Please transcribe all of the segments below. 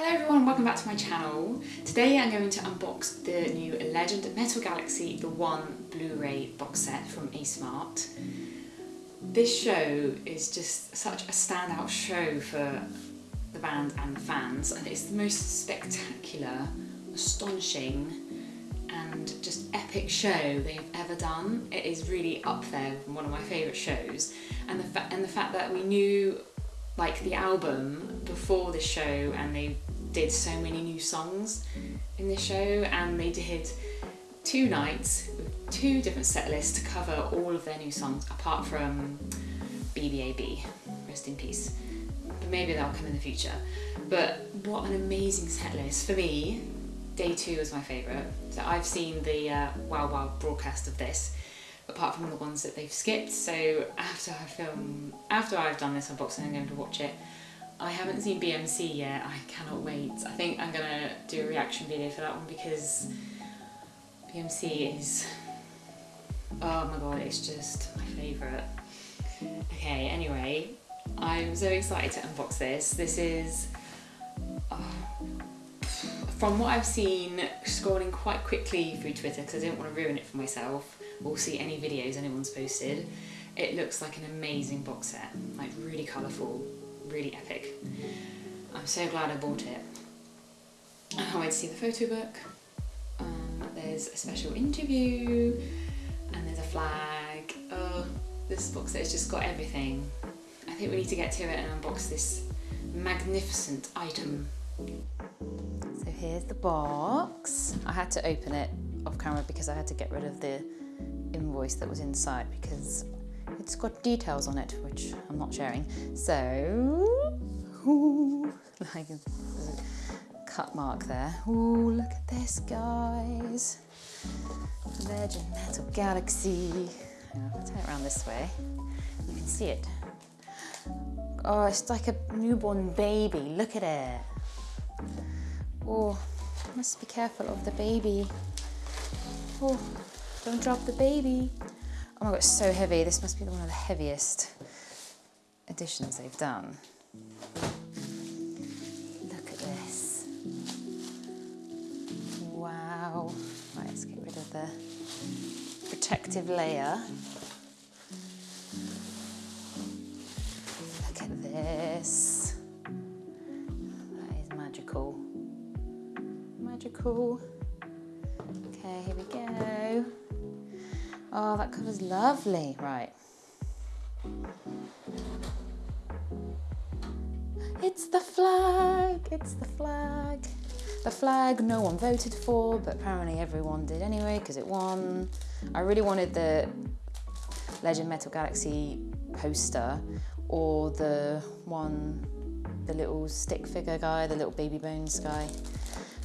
Hello everyone, welcome back to my channel. Today I'm going to unbox the new Legend Metal Galaxy The One Blu-ray box set from Asmart. This show is just such a standout show for the band and the fans and it's the most spectacular, astonishing and just epic show they've ever done. It is really up there with one of my favourite shows and the, and the fact that we knew like the album before the show and they did so many new songs in this show and they did two nights with two different set lists to cover all of their new songs apart from BBAB, rest in peace. But maybe they'll come in the future. But what an amazing set list. For me, day two was my favourite. So I've seen the uh, WOWOW broadcast of this apart from the ones that they've skipped. So after I film, after I've done this unboxing, I'm going to watch it I haven't seen BMC yet, I cannot wait. I think I'm gonna do a reaction video for that one because BMC is, oh my god, it's just my favourite. Okay, anyway, I'm so excited to unbox this. This is, uh, from what I've seen, scrolling quite quickly through Twitter because I didn't want to ruin it for myself or see any videos anyone's posted, it looks like an amazing box set, like really colourful, really epic. I'm so glad I bought it. I can't wait to see the photo book. Um, there's a special interview and there's a flag. Oh, this box has just got everything. I think we need to get to it and unbox this magnificent item. So here's the box. I had to open it off camera because I had to get rid of the invoice that was inside because it's got details on it, which I'm not sharing. So, ooh, like a cut mark there. Ooh, look at this, guys. Legend Metal Galaxy. I'll turn it around this way. You can see it. Oh, it's like a newborn baby. Look at it. Oh, must be careful of the baby. Oh, don't drop the baby. Oh my god, it's so heavy. This must be one of the heaviest editions they've done. Look at this. Wow. Right, let's get rid of the protective layer. Look at this. That is magical. Magical. That cover's lovely. Right. It's the flag, it's the flag. The flag no one voted for, but apparently everyone did anyway because it won. I really wanted the Legend Metal Galaxy poster or the one, the little stick figure guy, the little baby bones guy.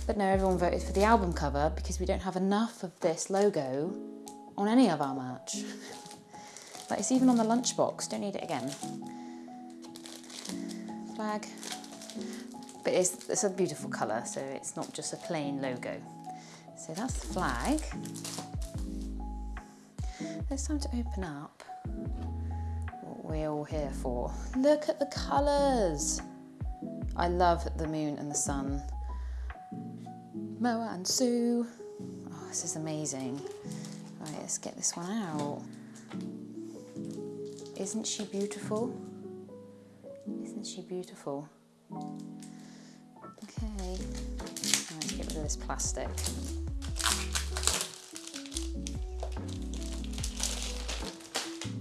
But no, everyone voted for the album cover because we don't have enough of this logo on any of our merch. like it's even on the lunchbox, don't need it again. Flag. But it's, it's a beautiful colour, so it's not just a plain logo. So that's the flag. It's time to open up what we're all here for. Look at the colours. I love the moon and the sun. Moa and Su. Oh, this is amazing. Right, let's get this one out. Isn't she beautiful? Isn't she beautiful? Okay, let's get rid of this plastic.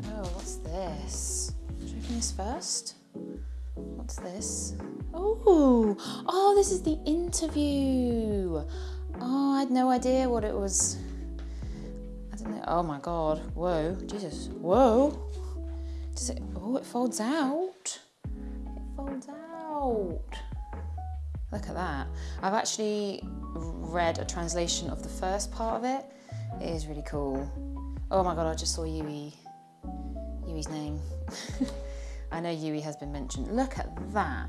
Oh, what's this? Should I open this first? What's this? Oh, oh, this is the interview. Oh, I had no idea what it was Oh my God, whoa, Jesus, whoa. Does it, oh, it folds out. It folds out. Look at that. I've actually read a translation of the first part of it. It is really cool. Oh my God, I just saw Yui, Yui's name. I know Yui has been mentioned. Look at that.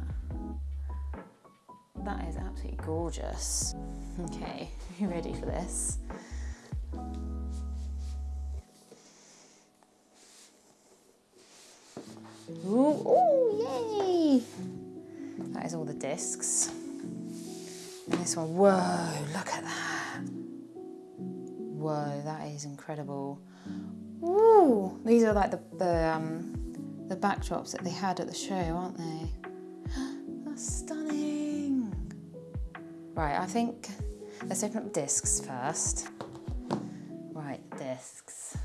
That is absolutely gorgeous. Okay, are you ready for this? Ooh, ooh, yay! That is all the discs. And this one. Whoa, look at that. Whoa, that is incredible. Ooh, these are like the, the, um, the backdrops that they had at the show, aren't they? That's stunning. Right, I think, let's open up discs first. Right, discs.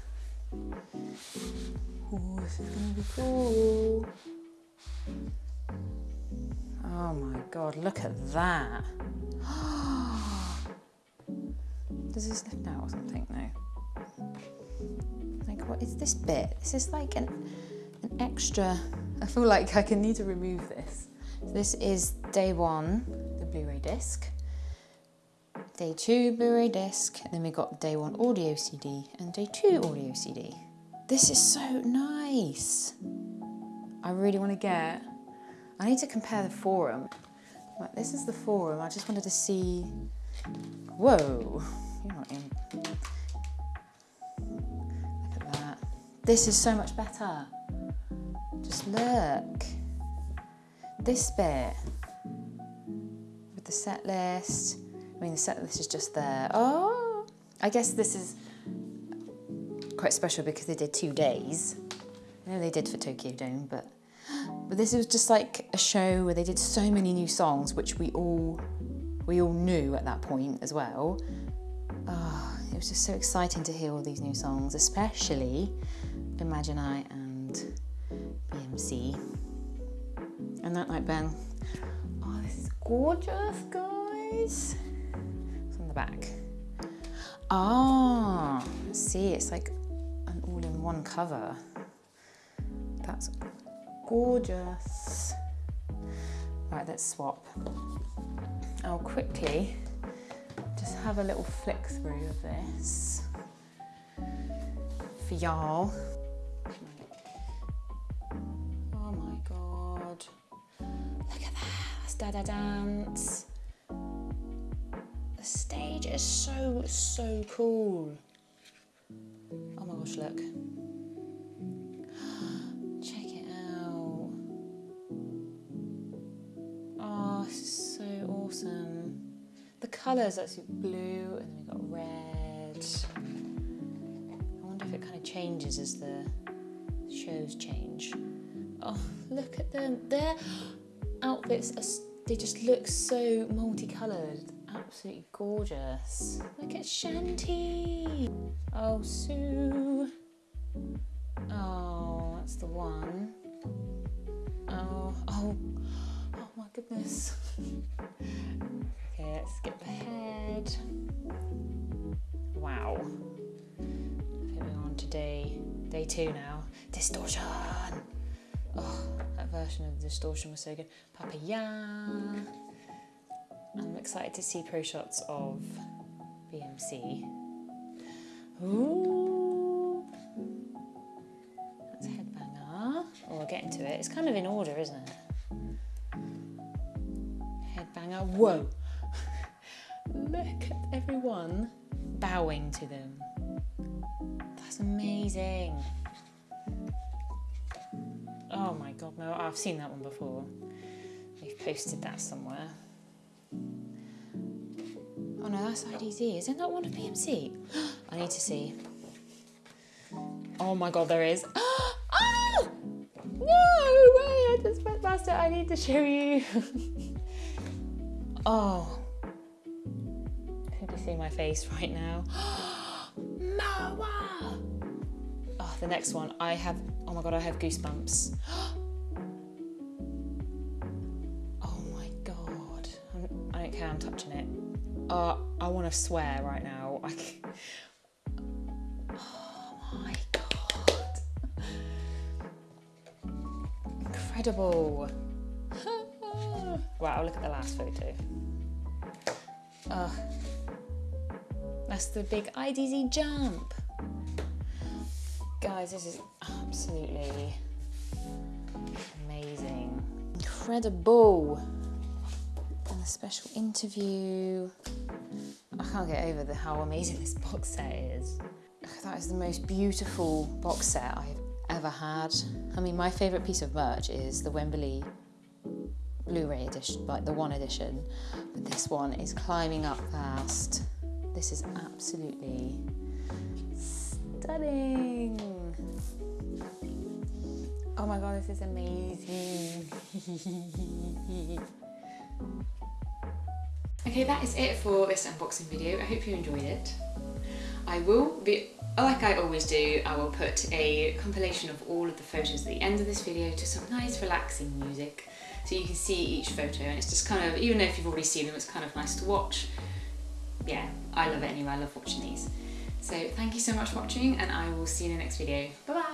Ooh, this is gonna be cool. Oh my god, look at that. Does this lift out or something? No. Like, what is this bit? This is like an, an extra. I feel like I can need to remove this. So this is day one, the Blu-ray disc. Day two, Blu-ray disc. Then we got day one audio CD and day two audio CD. This is so nice. I really want to get. I need to compare the forum. Right, this is the forum. I just wanted to see. Whoa, you're not in. Look at that. This is so much better. Just look. This bit with the set list. I mean, this is just there. Oh, I guess this is quite special because they did two days. I know they did for Tokyo Dome, but but this was just like a show where they did so many new songs, which we all we all knew at that point as well. Oh, it was just so exciting to hear all these new songs, especially Imagine I and BMC. And that night, Ben. Oh, this is gorgeous, guys. Back. Ah, see, it's like an all-in-one cover. That's gorgeous. Right, let's swap. I'll quickly just have a little flick through of this for y'all. Oh my god. Look at that, that's Da Da Dance. Is so, so cool. Oh my gosh, look. Check it out. Oh, this is so awesome. The colours, actually blue, and then we've got red. I wonder if it kind of changes as the shows change. Oh, look at them. Their outfits, are, they just look so multicoloured. Absolutely gorgeous. Look at Shanti. Oh, Su. Oh, that's the one. Oh, oh, oh my goodness. okay, let's skip ahead. Wow. Moving on to day, day two now. Distortion. Oh, that version of Distortion was so good. Papaya. I'm excited to see pro shots of BMC. Ooh. That's Headbanger. Oh, we'll get into it. It's kind of in order, isn't it? Headbanger. Whoa! Look at everyone bowing to them. That's amazing. Oh my god, no, I've seen that one before. We've posted that somewhere. No, that's IDZ. Isn't that one of BMC? I need to see. Oh my god, there is. oh! No way! I just went past it. I need to show you. oh. Can you see my face right now? Moa! Oh, the next one. I have. Oh my god, I have goosebumps. Oh my god. I don't care. I'm touching it. Uh, I want to swear right now. I c- oh my god. Incredible. wow, look at the last photo. Ugh. That's the big IDZ jump. Guys, this is absolutely amazing. Incredible. And the special interview. I can't get over the how amazing this box set is. That is the most beautiful box set I've ever had. I mean, my favourite piece of merch is the Wembley Blu-ray edition, like the one edition, but this one is climbing up fast. This is absolutely stunning. Oh my god, this is amazing. okay, that is it for this unboxing video. I hope you enjoyed it. I will be, like I always do, I will put a compilation of all of the photos at the end of this video to some nice relaxing music so you can see each photo and it's just kind of, even if you've already seen them, it's kind of nice to watch. Yeah, I love it anyway, I love watching these. So thank you so much for watching and I will see you in the next video. Bye bye!